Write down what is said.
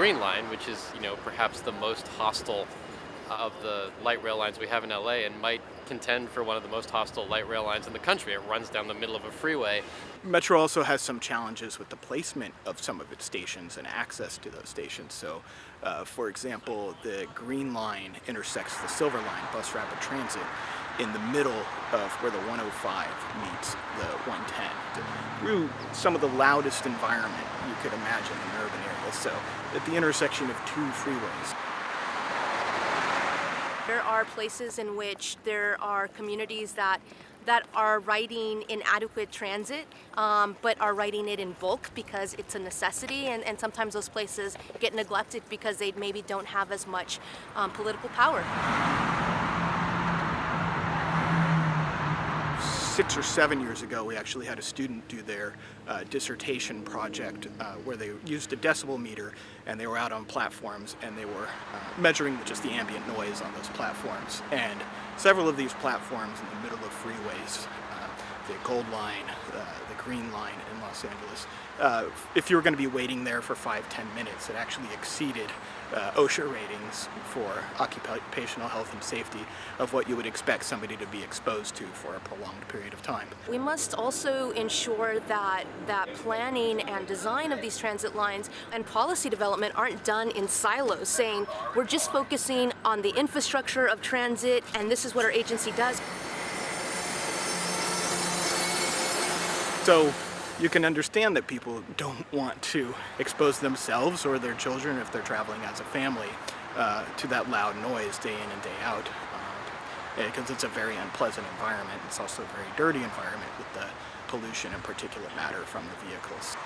Green Line, which is, you know, perhaps the most hostile of the light rail lines we have in LA and might contend for one of the most hostile light rail lines in the country. It runs down the middle of a freeway. Metro also has some challenges with the placement of some of its stations and access to those stations. So, uh, for example, the Green Line intersects the Silver Line bus rapid transit in the middle of where the 105 meets the 110 through some of the loudest environment you could imagine in an urban areas. So at the intersection of two freeways. There are places in which there are communities that that are riding inadequate transit, um, but are riding it in bulk because it's a necessity, and, and, sometimes those places get neglected because they maybe don't have as much um, political power. Six or seven years ago, we actually had a student do their uh, dissertation project uh, where they used a decibel meter and they were out on platforms and they were uh, measuring just the ambient noise on those platforms. And several of these platforms in the middle of freeways, the Gold Line, uh, the Green Line in Los Angeles, uh, if you were going to be waiting there for five, ten minutes, it actually exceeded uh, OSHA ratings for occupational health and safety of what you would expect somebody to be exposed to for a prolonged period of time. We must also ensure that that planning and design of these transit lines and policy development aren't done in silos, saying we're just focusing on the infrastructure of transit and this is what our agency does. So you can understand that people don't want to expose themselves or their children if they're traveling as a family uh, to that loud noise day in and day out because uh, it's a very unpleasant environment. It's also a very dirty environment with the pollution and particulate matter from the vehicles.